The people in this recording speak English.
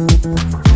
Música